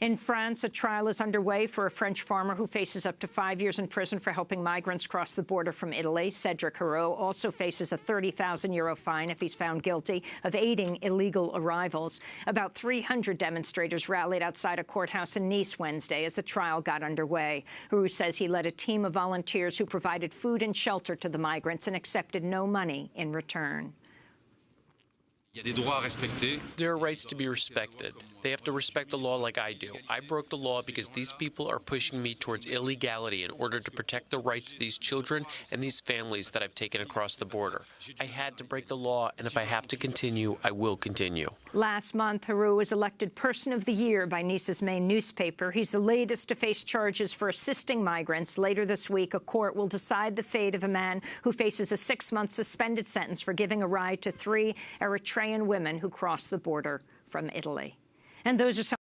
In France, a trial is underway for a French farmer who faces up to five years in prison for helping migrants cross the border from Italy. Cedric Herrou also faces a 30,000 euro fine if he's found guilty of aiding illegal arrivals. About 300 demonstrators rallied outside a courthouse in Nice Wednesday as the trial got underway. Herrou says he led a team of volunteers who provided food and shelter to the migrants and accepted no money in return. There are rights to be respected. They have to respect the law like I do. I broke the law because these people are pushing me towards illegality in order to protect the rights of these children and these families that I've taken across the border. I had to break the law, and if I have to continue, I will continue. Last month, Herrou was elected Person of the Year by Nice's main newspaper. He's the latest to face charges for assisting migrants. Later this week, a court will decide the fate of a man who faces a six-month suspended sentence for giving a ride to three Eritrean women who crossed the border from Italy. And those are some